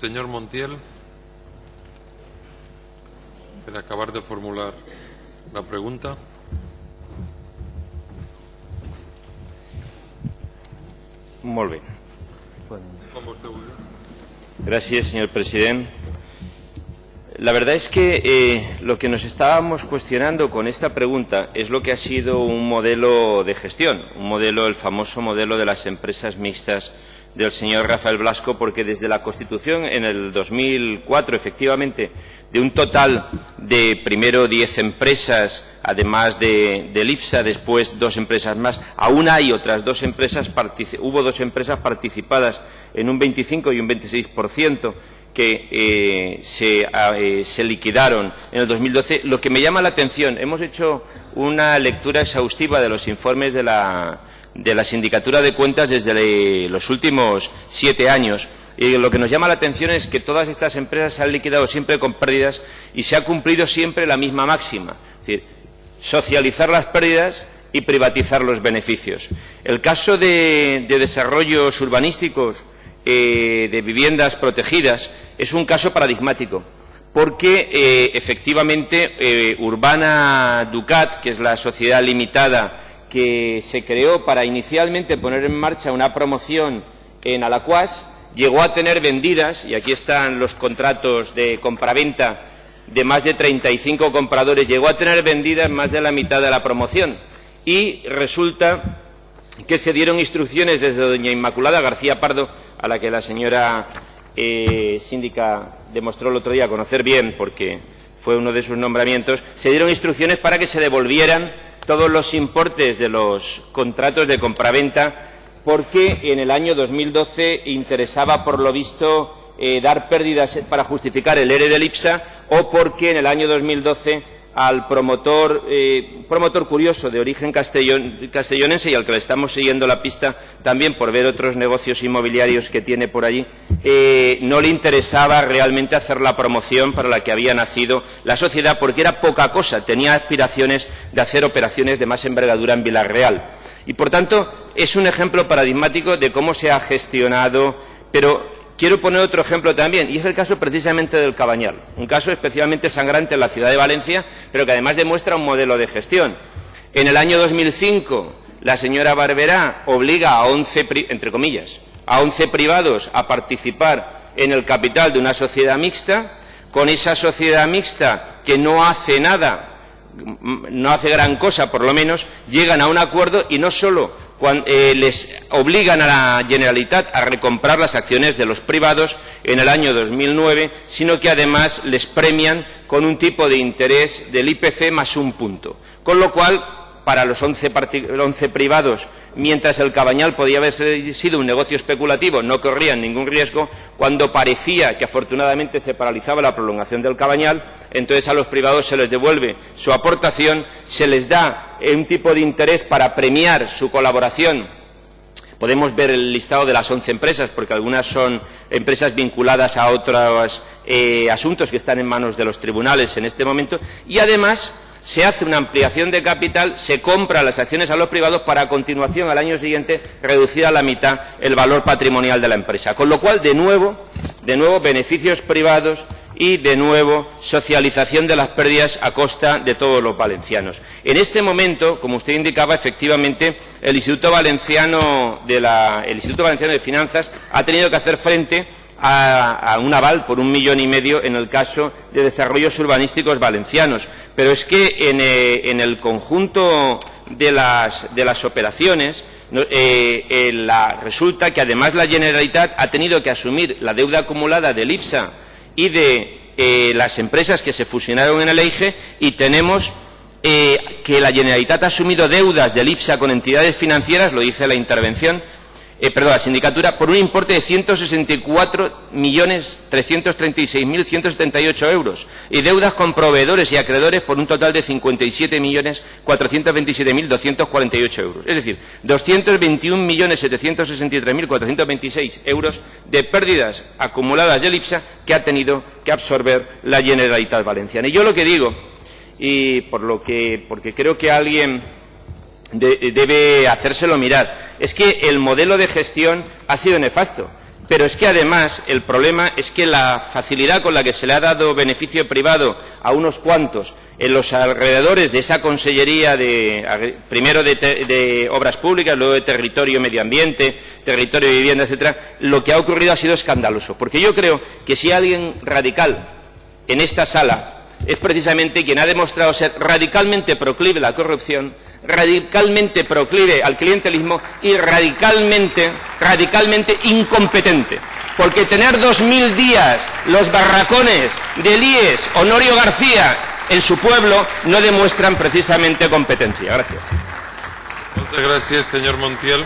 Señor Montiel, per acabar de formular la pregunta. Vostè vulgui. Gracias, señor presidente. La verdad es que eh, lo que nos estábamos cuestionando con esta pregunta es lo que ha sido un modelo de gestión, un modelo, el famoso modelo de las empresas mixtas del señor Rafael Blasco, porque desde la Constitución en el 2004, efectivamente, de un total de primero diez empresas, además de, del IPSA, después dos empresas más, aún hay otras dos empresas, hubo dos empresas participadas en un 25 y un 26 que eh, se, eh, se, liquidaron en el 2012. Lo que me llama la atención, hemos hecho una lectura exhaustiva de los informes de la, de la Sindicatura de Cuentas desde los últimos siete años. Y lo que nos llama la atención es que todas estas empresas se han liquidado siempre con pérdidas y se ha cumplido siempre la misma máxima. Es decir, socializar las pérdidas y privatizar los beneficios. El caso de, de desarrollos urbanísticos eh, de viviendas protegidas es un caso paradigmático, porque eh, efectivamente eh, Urbana Ducat, que es la sociedad limitada que se creó para inicialmente poner en marcha una promoción en Alacuas, llegó a tener vendidas, y aquí están los contratos de compraventa de más de 35 compradores, llegó a tener vendidas más de la mitad de la promoción. Y resulta que se dieron instrucciones desde doña Inmaculada García Pardo a la que la señora eh, síndica demostró el otro día conocer bien, porque fue uno de sus nombramientos, se dieron instrucciones para que se devolvieran todos los importes de los contratos de compraventa, porque en el año 2012 interesaba, por lo visto, eh, dar pérdidas para justificar el ERE del IPSA, o porque en el año 2012 al promotor, eh, promotor curioso de origen castellonense y al que le estamos siguiendo la pista también por ver otros negocios inmobiliarios que tiene por allí, eh, no le interesaba realmente hacer la promoción para la que había nacido la sociedad porque era poca cosa, tenía aspiraciones de hacer operaciones de más envergadura en Villarreal. Y, por tanto, es un ejemplo paradigmático de cómo se ha gestionado, pero Quiero poner otro ejemplo también, y es el caso precisamente del Cabañal, un caso especialmente sangrante en la ciudad de Valencia, pero que además demuestra un modelo de gestión. En el año 2005, la señora Barberá obliga a 11, entre comillas, a 11 privados a participar en el capital de una sociedad mixta, con esa sociedad mixta que no hace nada, no hace gran cosa, por lo menos, llegan a un acuerdo y no solo eh, les obligan a la Generalitat a recomprar las acciones de los privados en el año 2009, sino que además les premian con un tipo de interés del IPC más un punto. Con lo cual, para los 11, 11 privados mientras el Cabañal podía haber sido un negocio especulativo, no corrían ningún riesgo, cuando parecía que afortunadamente se paralizaba la prolongación del Cabañal, entonces a los privados se les devuelve su aportación, se les da un tipo de interés para premiar su colaboración. Podemos ver el listado de las once empresas, porque algunas son empresas vinculadas a otros eh, asuntos que están en manos de los tribunales en este momento, y además se hace una ampliación de capital, se compra las acciones a los privados para a continuación, al año siguiente, reducir a la mitad el valor patrimonial de la empresa. Con lo cual, de nuevo, de nuevo beneficios privados y, de nuevo, socialización de las pérdidas a costa de todos los valencianos. En este momento, como usted indicaba, efectivamente, el Instituto Valenciano de, Finanzas ha tenido que hacer frente a, un aval por un millón y medio en el caso de desarrollos urbanísticos valencianos. Pero es que en, eh, el conjunto de las, de las operaciones eh, eh, resulta que además la Generalitat ha tenido que asumir la deuda acumulada del IPSA y de las empresas que se fusionaron en el EIGE y tenemos que la Generalitat ha asumido deudas del IPSA con entidades financieras, lo dice la intervención, eh, perdón, la sindicatura por un importe de 164.336.178 euros y deudas con proveedores y acreedores por un total de 57.427.248 euros. Es decir, 221.763.426 euros de pérdidas acumuladas del IPSA que ha tenido que absorber la Generalitat Valenciana. Y yo lo que digo, y por lo que, porque creo que alguien debe hacérselo mirar. Es que el modelo de gestión ha sido nefasto. Pero es que además el problema es que la facilidad con la que se le ha dado beneficio privado a unos cuantos en los alrededores de esa consellería de primero de, de, obras públicas, luego de territorio y medio ambiente, territorio y vivienda, etcétera, lo que ha ocurrido ha sido escandaloso. Porque yo creo que si alguien radical en esta sala es precisamente quien ha demostrado ser radicalmente proclive a la corrupción, radicalmente proclive al clientelismo y radicalmente, radicalmente incompetente. Porque tener dos mil días los barracones de Líes, Honorio García, en su pueblo, no demuestran precisamente competencia. Gracias. Muchas gracias, señor Montiel.